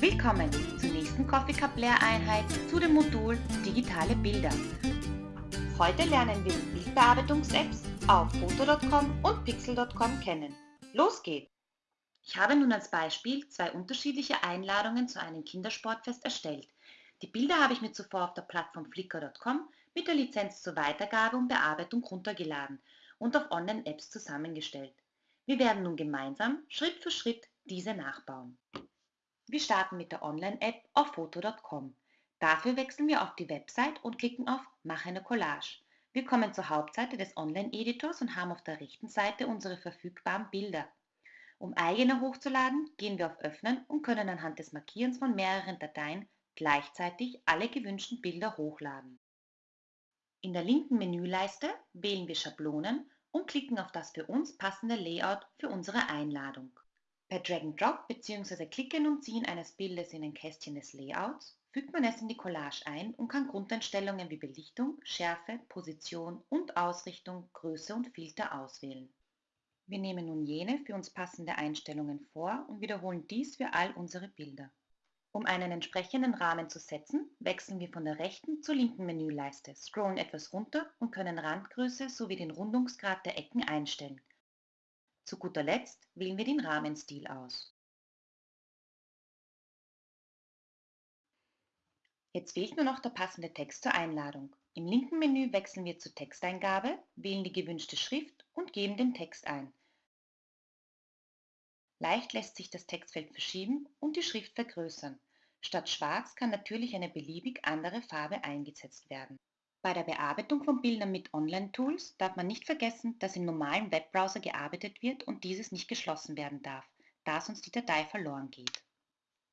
Willkommen zur nächsten Coffee Cup Lehreinheit zu dem Modul Digitale Bilder. Heute lernen wir Bildbearbeitungs-Apps auf Foto.com und Pixel.com kennen. Los geht's! Ich habe nun als Beispiel zwei unterschiedliche Einladungen zu einem Kindersportfest erstellt. Die Bilder habe ich mir zuvor auf der Plattform Flickr.com mit der Lizenz zur Weitergabe und Bearbeitung runtergeladen und auf Online-Apps zusammengestellt. Wir werden nun gemeinsam Schritt für Schritt diese nachbauen. Wir starten mit der Online-App auf foto.com. Dafür wechseln wir auf die Website und klicken auf Mache eine Collage. Wir kommen zur Hauptseite des Online-Editors und haben auf der rechten Seite unsere verfügbaren Bilder. Um eigene hochzuladen, gehen wir auf Öffnen und können anhand des Markierens von mehreren Dateien gleichzeitig alle gewünschten Bilder hochladen. In der linken Menüleiste wählen wir Schablonen und klicken auf das für uns passende Layout für unsere Einladung. Per Drag and Drop bzw. Klicken und Ziehen eines Bildes in ein Kästchen des Layouts fügt man es in die Collage ein und kann Grundeinstellungen wie Belichtung, Schärfe, Position und Ausrichtung, Größe und Filter auswählen. Wir nehmen nun jene für uns passende Einstellungen vor und wiederholen dies für all unsere Bilder. Um einen entsprechenden Rahmen zu setzen, wechseln wir von der rechten zur linken Menüleiste, scrollen etwas runter und können Randgröße sowie den Rundungsgrad der Ecken einstellen. Zu guter Letzt wählen wir den Rahmenstil aus. Jetzt fehlt nur noch der passende Text zur Einladung. Im linken Menü wechseln wir zur Texteingabe, wählen die gewünschte Schrift und geben den Text ein. Leicht lässt sich das Textfeld verschieben und die Schrift vergrößern. Statt schwarz kann natürlich eine beliebig andere Farbe eingesetzt werden. Bei der Bearbeitung von Bildern mit Online-Tools darf man nicht vergessen, dass im normalen Webbrowser gearbeitet wird und dieses nicht geschlossen werden darf, da sonst die Datei verloren geht.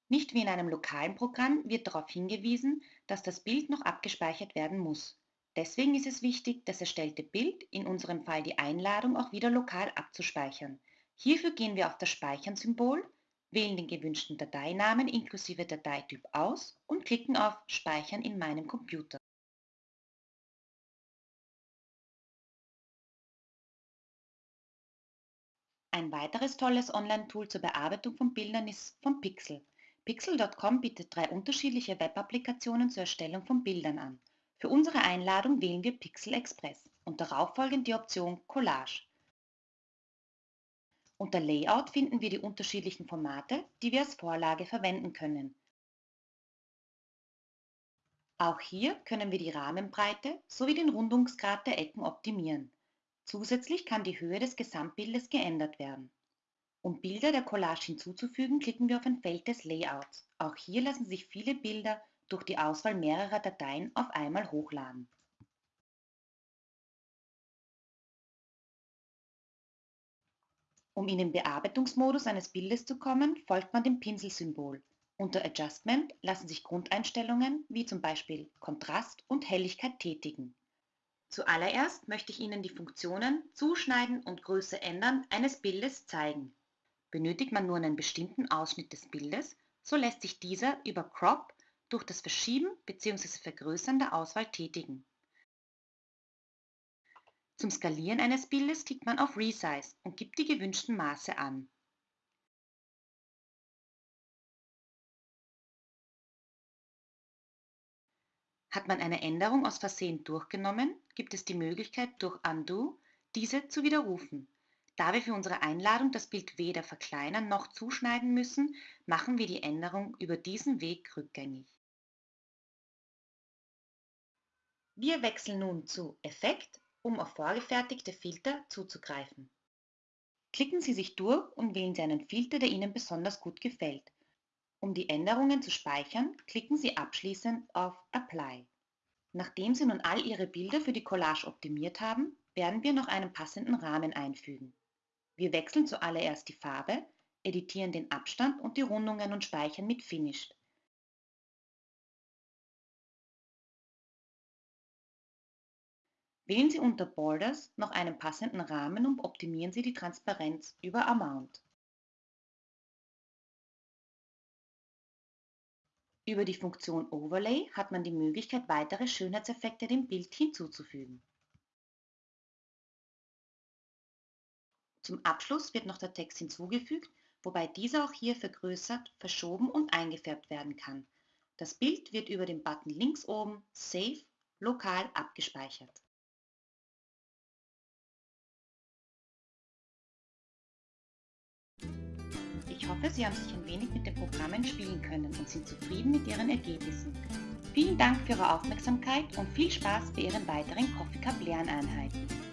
Nicht wie in einem lokalen Programm wird darauf hingewiesen, dass das Bild noch abgespeichert werden muss. Deswegen ist es wichtig, das erstellte Bild, in unserem Fall die Einladung, auch wieder lokal abzuspeichern. Hierfür gehen wir auf das Speichern-Symbol, wählen den gewünschten Dateinamen inklusive Dateityp aus und klicken auf Speichern in meinem Computer. Ein weiteres tolles Online-Tool zur Bearbeitung von Bildern ist von Pixel. Pixel.com bietet drei unterschiedliche Web-Applikationen zur Erstellung von Bildern an. Für unsere Einladung wählen wir Pixel Express und darauf folgend die Option Collage. Unter Layout finden wir die unterschiedlichen Formate, die wir als Vorlage verwenden können. Auch hier können wir die Rahmenbreite sowie den Rundungsgrad der Ecken optimieren. Zusätzlich kann die Höhe des Gesamtbildes geändert werden. Um Bilder der Collage hinzuzufügen, klicken wir auf ein Feld des Layouts. Auch hier lassen sich viele Bilder durch die Auswahl mehrerer Dateien auf einmal hochladen. Um in den Bearbeitungsmodus eines Bildes zu kommen, folgt man dem Pinselsymbol. Unter Adjustment lassen sich Grundeinstellungen wie zum Beispiel Kontrast und Helligkeit tätigen. Zuallererst möchte ich Ihnen die Funktionen Zuschneiden und Größe ändern eines Bildes zeigen. Benötigt man nur einen bestimmten Ausschnitt des Bildes, so lässt sich dieser über Crop durch das Verschieben bzw. Vergrößern der Auswahl tätigen. Zum Skalieren eines Bildes klickt man auf Resize und gibt die gewünschten Maße an. Hat man eine Änderung aus Versehen durchgenommen, gibt es die Möglichkeit durch Undo diese zu widerrufen. Da wir für unsere Einladung das Bild weder verkleinern noch zuschneiden müssen, machen wir die Änderung über diesen Weg rückgängig. Wir wechseln nun zu Effekt, um auf vorgefertigte Filter zuzugreifen. Klicken Sie sich durch und wählen Sie einen Filter, der Ihnen besonders gut gefällt. Um die Änderungen zu speichern, klicken Sie abschließend auf Apply. Nachdem Sie nun all Ihre Bilder für die Collage optimiert haben, werden wir noch einen passenden Rahmen einfügen. Wir wechseln zuallererst die Farbe, editieren den Abstand und die Rundungen und speichern mit Finished. Wählen Sie unter Borders noch einen passenden Rahmen und optimieren Sie die Transparenz über Amount. Über die Funktion Overlay hat man die Möglichkeit, weitere Schönheitseffekte dem Bild hinzuzufügen. Zum Abschluss wird noch der Text hinzugefügt wobei dieser auch hier vergrößert, verschoben und eingefärbt werden kann. Das Bild wird über den Button links oben Save lokal abgespeichert. Ich hoffe, Sie haben sich ein wenig mit den Programmen spielen können und sind zufrieden mit Ihren Ergebnissen. Vielen Dank für Ihre Aufmerksamkeit und viel Spaß bei Ihren weiteren Coffee Cup Lerneinheiten.